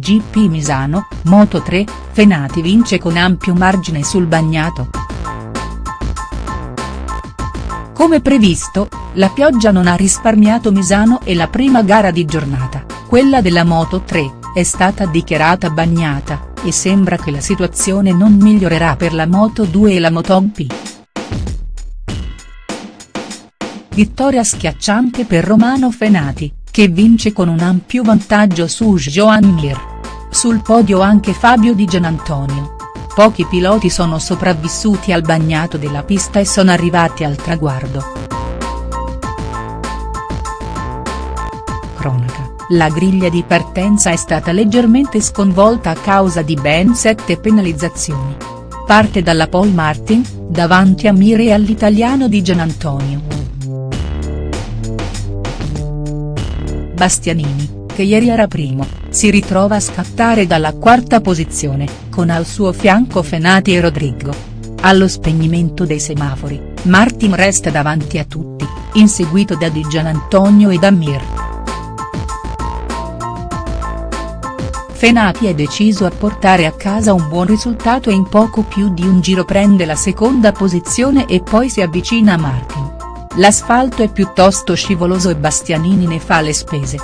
GP Misano, Moto 3, Fenati vince con ampio margine sul bagnato. Come previsto, la pioggia non ha risparmiato Misano e la prima gara di giornata, quella della Moto 3, è stata dichiarata bagnata, e sembra che la situazione non migliorerà per la Moto 2 e la MotoGP. Vittoria schiacciante per Romano Fenati, che vince con un ampio vantaggio su Joan Mir. Sul podio anche Fabio Di Gianantonio. Pochi piloti sono sopravvissuti al bagnato della pista e sono arrivati al traguardo. Cronaca, la griglia di partenza è stata leggermente sconvolta a causa di ben sette penalizzazioni. Parte dalla Paul Martin, davanti a Mir e all'italiano Di Gianantonio. Bastianini, che ieri era primo, si ritrova a scattare dalla quarta posizione, con al suo fianco Fenati e Rodrigo. Allo spegnimento dei semafori, Martin resta davanti a tutti, inseguito da Di Gianantonio e da Mir. Fenati è deciso a portare a casa un buon risultato e in poco più di un giro prende la seconda posizione e poi si avvicina a Martin. L'asfalto è piuttosto scivoloso e Bastianini ne fa le spese.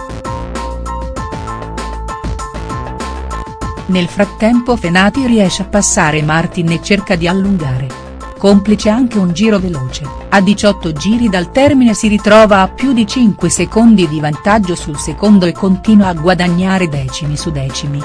Nel frattempo Fenati riesce a passare Martin e cerca di allungare. Complice anche un giro veloce, a 18 giri dal termine si ritrova a più di 5 secondi di vantaggio sul secondo e continua a guadagnare decimi su decimi.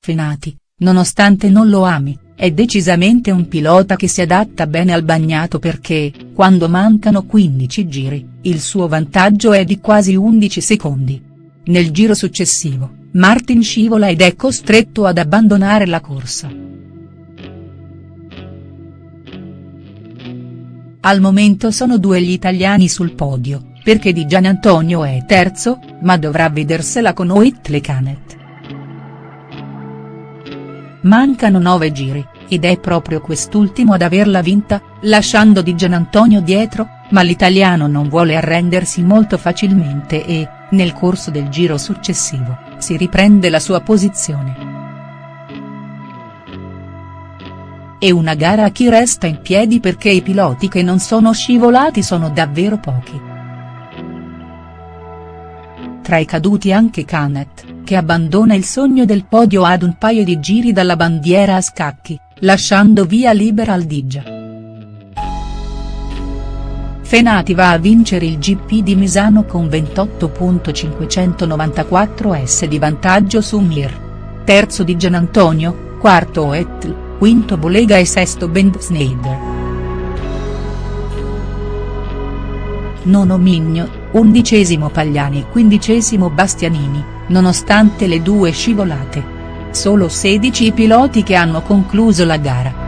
Fenati, nonostante non lo ami, è decisamente un pilota che si adatta bene al bagnato perché, quando mancano 15 giri, il suo vantaggio è di quasi 11 secondi. Nel giro successivo, Martin scivola ed è costretto ad abbandonare la corsa. Al momento sono due gli italiani sul podio, perché Di Gianantonio è terzo, ma dovrà vedersela con Whitley Canet. Mancano nove giri, ed è proprio quest'ultimo ad averla vinta, lasciando Di Gianantonio dietro, ma l'italiano non vuole arrendersi molto facilmente e, nel corso del giro successivo, si riprende la sua posizione. È una gara a chi resta in piedi perché i piloti che non sono scivolati sono davvero pochi. Tra i caduti anche Canet, che abbandona il sogno del podio ad un paio di giri dalla bandiera a scacchi, lasciando via libera al Digia. Fenati va a vincere il GP di Misano con 28.594 s di vantaggio su Mir. Terzo di Gianantonio, quarto Etl, quinto Bolega e sesto Bend Schneider. Nono Migno, undicesimo Pagliani e quindicesimo Bastianini, nonostante le due scivolate. Solo 16 i piloti che hanno concluso la gara.